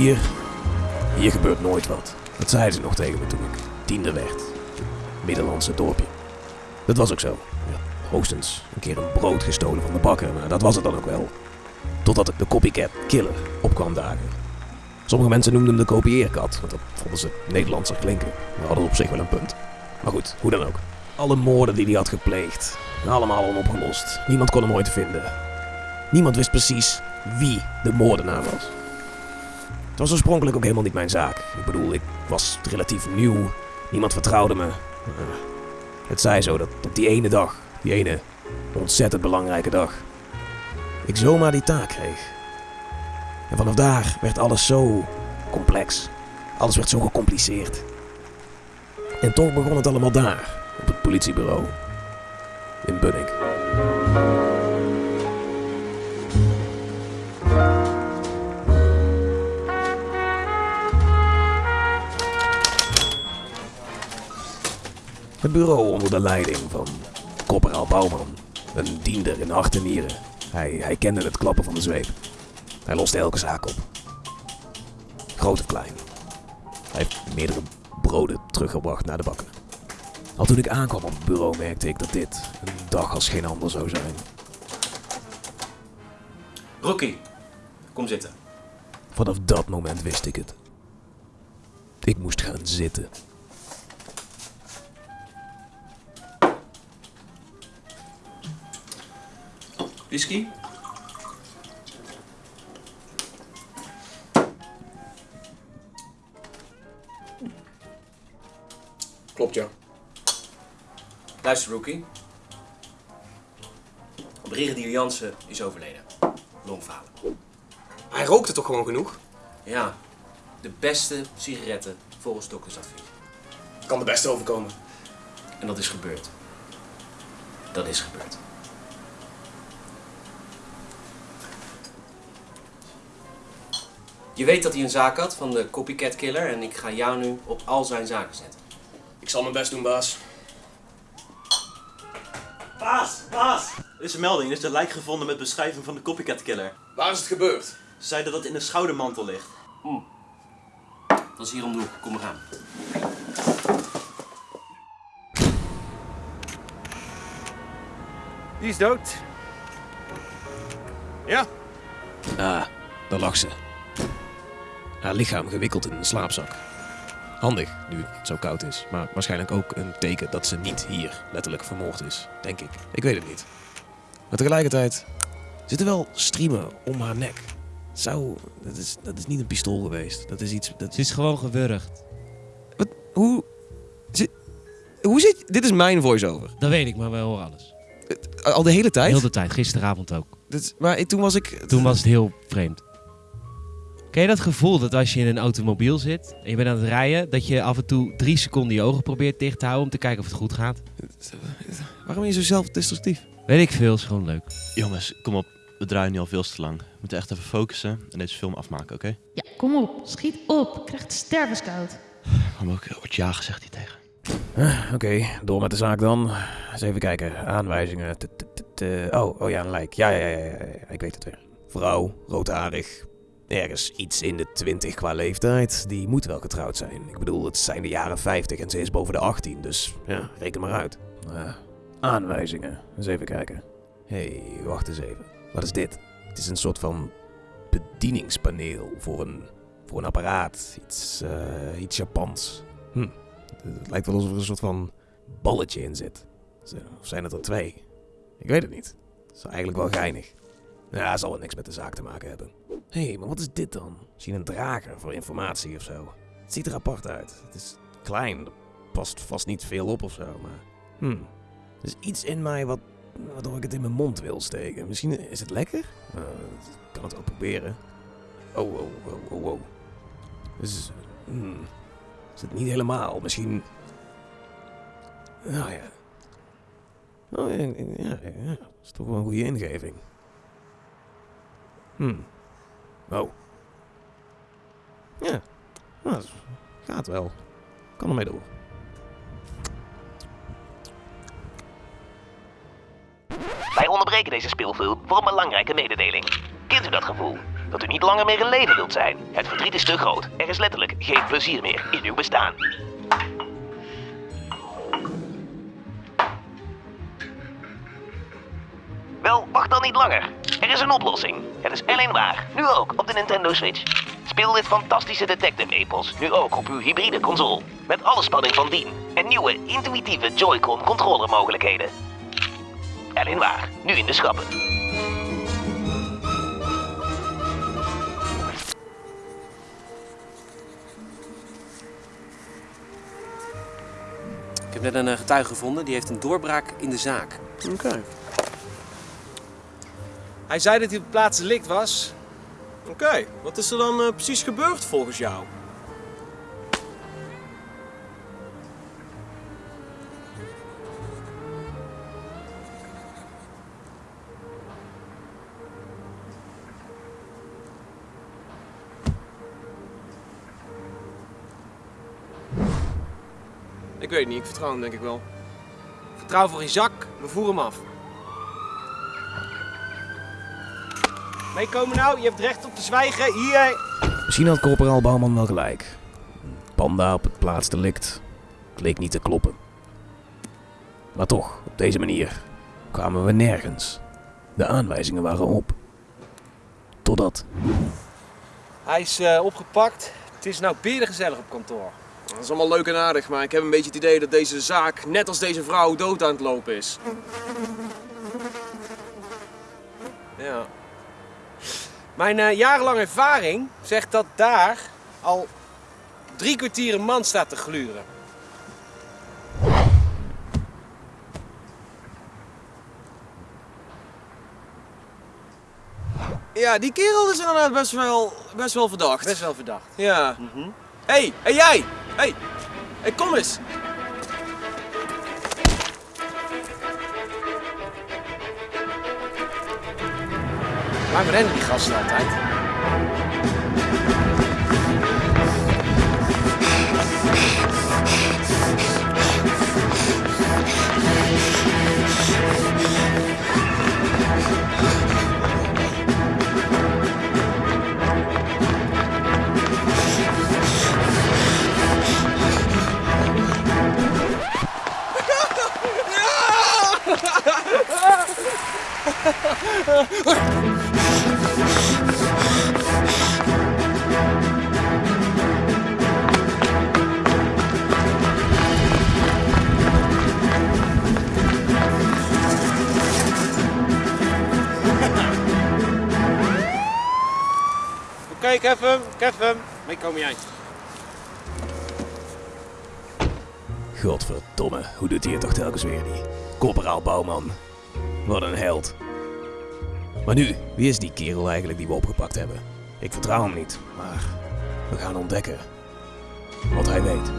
hier, gebeurt nooit wat. Dat zeiden ze nog tegen me toen ik tiende werd. Middellandse dorpje. Dat was ook zo. Ja, hoogstens een keer een brood gestolen van de bakker, maar dat was het dan ook wel. Totdat de copycat killer opkwam dagen. Sommige mensen noemden hem de kopieerkat, want dat vonden ze Nederlandser klinken. We hadden op zich wel een punt. Maar goed, hoe dan ook. Alle moorden die hij had gepleegd, allemaal onopgelost. Niemand kon hem ooit vinden. Niemand wist precies wie de moordenaar was. Was oorspronkelijk ook helemaal niet mijn zaak. Ik bedoel, ik was relatief nieuw. Niemand vertrouwde me. Uh, het zij zo dat op die ene dag, die ene ontzettend belangrijke dag, ik zomaar die taak kreeg. En vanaf daar werd alles zo complex. Alles werd zo gecompliceerd. En toch begon het allemaal daar, op het politiebureau. In Bunnik. Bureau onder de leiding van Corporaal Bouwman. Een diender in hart en nieren. Hij, hij kende het klappen van de zweep. Hij loste elke zaak op. Groot of klein. Hij heeft meerdere broden teruggebracht naar de bakker. Al toen ik aankwam op het bureau merkte ik dat dit een dag als geen ander zou zijn. Rookie, kom zitten. Vanaf dat moment wist ik het. Ik moest gaan zitten. Whisky? Klopt, ja. Luister, Rookie. Brigadier Jansen is overleden. Longfalen. Hij rookte toch gewoon genoeg? Ja, de beste sigaretten volgens doktersadvies. Kan de beste overkomen. En dat is gebeurd. Dat is gebeurd. Je weet dat hij een zaak had van de copycat killer en ik ga jou nu op al zijn zaken zetten. Ik zal mijn best doen, baas. Baas, baas! Er is een melding, er is een lijk gevonden met beschrijving van de copycat killer. Waar is het gebeurd? Ze zeiden dat het in de schoudermantel ligt. Dat is hier om de hoek, kom maar aan. Die is dood. Ja. Ah, daar lag ze. Haar lichaam gewikkeld in een slaapzak. Handig, nu het zo koud is. Maar waarschijnlijk ook een teken dat ze niet hier letterlijk vermoord is. Denk ik. Ik weet het niet. Maar tegelijkertijd zitten wel striemen om haar nek. Zou... Dat is, dat is niet een pistool geweest. Dat is iets... Dat Ze is gewoon gewurgd. Wat? Hoe... Zit, hoe zit... Dit is mijn voice-over. Dat weet ik, maar we horen alles. Al de hele tijd? Heel de tijd, gisteravond ook. Dit maar toen was ik... Toen was het heel vreemd. Ken je dat gevoel dat als je in een automobiel zit en je bent aan het rijden, dat je af en toe drie seconden je ogen probeert dicht te houden om te kijken of het goed gaat? Waarom ben je zo zelfdestructief? Weet ik veel, is gewoon leuk. Jongens, kom op. We draaien nu al veel te lang. We moeten echt even focussen en deze film afmaken, oké? Ja, kom op, schiet op. Ik krijg het stervenskoud. Maar ook wordt ja gezegd hier tegen. Ah, Oké, door met de zaak dan. Eens even kijken. Aanwijzingen. T- t- t- t- Oh, oh ja, een lijk. Ja, ja, ja, ja, ja, ja, ik weet het weer. Vrouw, roodharig. Ergens iets in de twintig qua leeftijd. Die moet wel getrouwd zijn. Ik bedoel, het zijn de jaren 50 en ze is boven de 18, dus ja, reken maar uit. Ah, aanwijzingen. Eens even kijken. Hé, hey, wacht eens even. Wat is dit? Het is een soort van bedieningspaneel voor een, voor een apparaat. Iets, eh, iets Japans. Hm. Het lijkt wel alsof er een soort van balletje in zit. Of zijn het er twee? Ik weet het niet. Dat is eigenlijk wel geinig. Ja, zal wel niks met de zaak te maken hebben. Hé, hey, maar wat is dit dan? Misschien een drager voor informatie of zo. Het ziet er apart uit. Het is klein. Er past vast niet veel op of zo, maar... Hm. Er is iets in mij wat... waardoor ik het in mijn mond wil steken. Misschien is het lekker? Ik kan het wel proberen. Oh, oh, oh, oh, oh. Dus... Hmm. Is het niet helemaal? Misschien... Nou ja. Oh ja, ja, ja. Dat is toch wel een goede ingeving. Hm. Oh. Ja. Nou, dat gaat wel. Kan ermee door. Wij onderbreken deze speelfilm voor een belangrijke mededeling. Kent u dat gevoel? dat u niet langer meer in leven wilt zijn. Het verdriet is te groot. Er is letterlijk geen plezier meer in uw bestaan. Wel, wacht dan niet langer. Er is een oplossing. Het is alleen waar. Nu ook op de Nintendo Switch. Speel dit fantastische detective-epos nu ook op uw hybride console. Met alle spanning van dien. En nieuwe, intuïtieve Joy-Con controller mogelijkheden. Alleen waar. Nu in de schappen. Ik heb net een eh, getuige gevonden, die heeft een doorbraak in de zaak. Oké. Hij zei dat hij op plaats delict was. Oké, wat is er dan eh, precies gebeurd volgens jou? Ik weet niet, ik vertrouw hem denk ik wel. Vertrouw voor Isaac, we voeren hem af. Meekomen nou, je hebt recht op te zwijgen. Hier. Misschien had corporaal Bouwman wel gelijk. Een Panda op het plaatsdelict. Het leek niet te kloppen. Maar toch, op deze manier kwamen we nergens. De aanwijzingen waren op. Totdat. Hij is eh, opgepakt. Het is nou gezellig op kantoor. Dat is allemaal leuk en aardig, maar ik heb een beetje het idee dat deze zaak, net als deze vrouw, dood aan het lopen is. Ja. Mijn eh, jarenlange ervaring zegt dat daar al drie kwartier een man staat te gluren. Ja, die kerel is inderdaad best wel, best wel verdacht. Best wel verdacht. Ja. Hé, hey, hey jij! Hé, hey. hey, kom eens! Waarom rennen die gasten altijd? ik heb hem. Meekomen jij. Godverdomme, hoe doet hij het toch telkens weer niet? Corporaal Bouwman. Wat een held. Maar nu, wie is die kerel eigenlijk die we opgepakt hebben? Ik vertrouw hem niet, maar we gaan ontdekken wat hij weet.